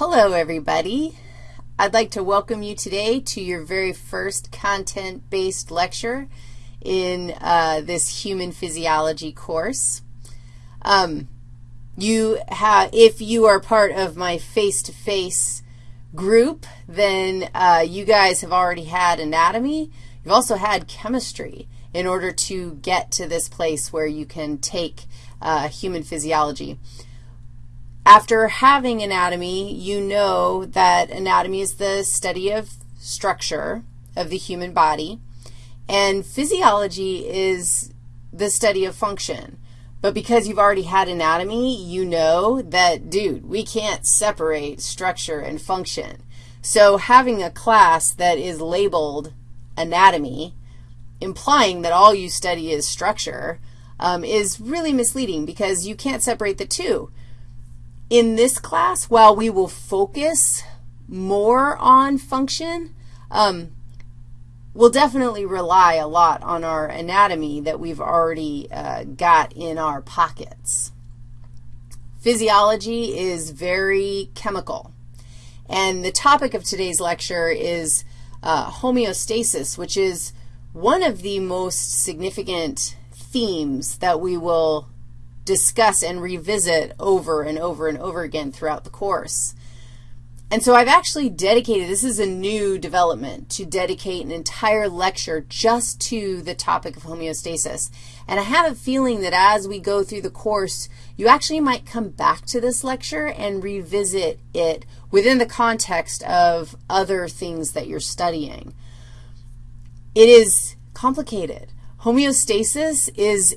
Hello, everybody. I'd like to welcome you today to your very first content-based lecture in uh, this human physiology course. Um, you have, if you are part of my face-to-face -face group, then uh, you guys have already had anatomy. You've also had chemistry in order to get to this place where you can take uh, human physiology. After having anatomy, you know that anatomy is the study of structure of the human body, and physiology is the study of function. But because you've already had anatomy, you know that, dude, we can't separate structure and function. So having a class that is labeled anatomy, implying that all you study is structure, um, is really misleading because you can't separate the two. In this class, while we will focus more on function, um, we'll definitely rely a lot on our anatomy that we've already uh, got in our pockets. Physiology is very chemical. And the topic of today's lecture is uh, homeostasis, which is one of the most significant themes that we will discuss and revisit over and over and over again throughout the course. And so I've actually dedicated, this is a new development, to dedicate an entire lecture just to the topic of homeostasis. And I have a feeling that as we go through the course, you actually might come back to this lecture and revisit it within the context of other things that you're studying. It is complicated. Homeostasis is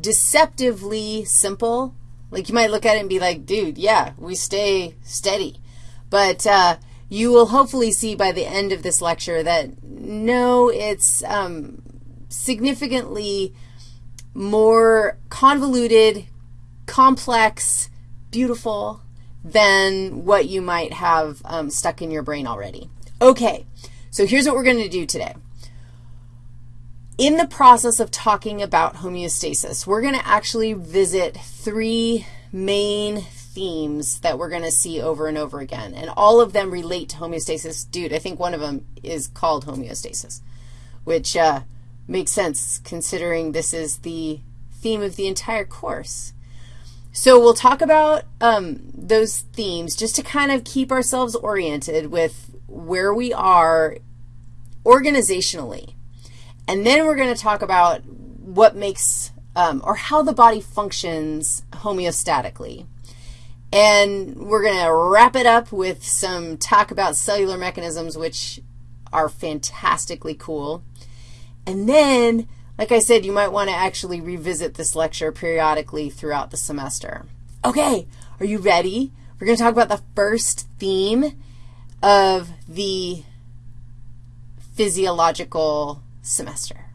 deceptively simple. Like you might look at it and be like, dude, yeah, we stay steady. But uh, you will hopefully see by the end of this lecture that no, it's um, significantly more convoluted, complex, beautiful than what you might have um, stuck in your brain already. Okay, so here's what we're going to do today in the process of talking about homeostasis, we're going to actually visit three main themes that we're going to see over and over again, and all of them relate to homeostasis. Dude, I think one of them is called homeostasis, which uh, makes sense considering this is the theme of the entire course. So we'll talk about um, those themes just to kind of keep ourselves oriented with where we are organizationally. And then we're going to talk about what makes um, or how the body functions homeostatically. And we're going to wrap it up with some talk about cellular mechanisms, which are fantastically cool. And then, like I said, you might want to actually revisit this lecture periodically throughout the semester. Okay, are you ready? We're going to talk about the first theme of the physiological semester.